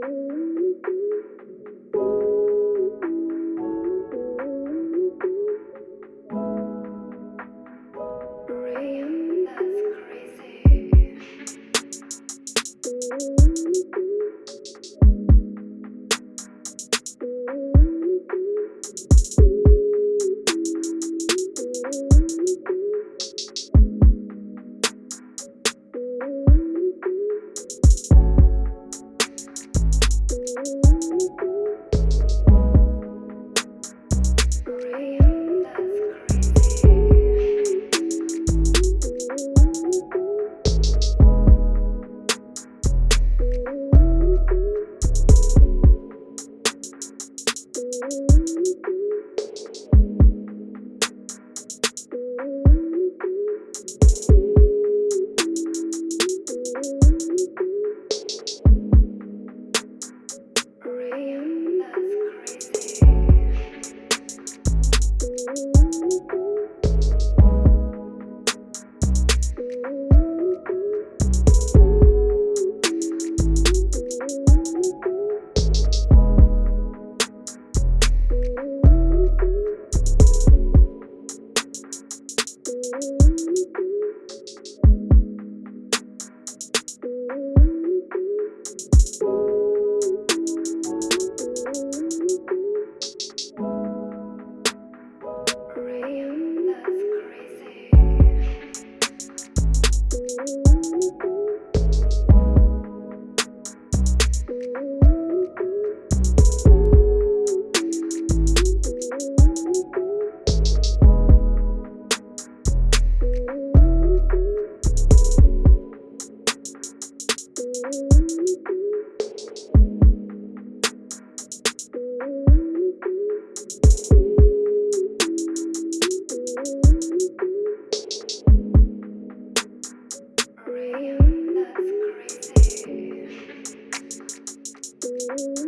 Real, that's crazy. you. Ray, that's crazy. you.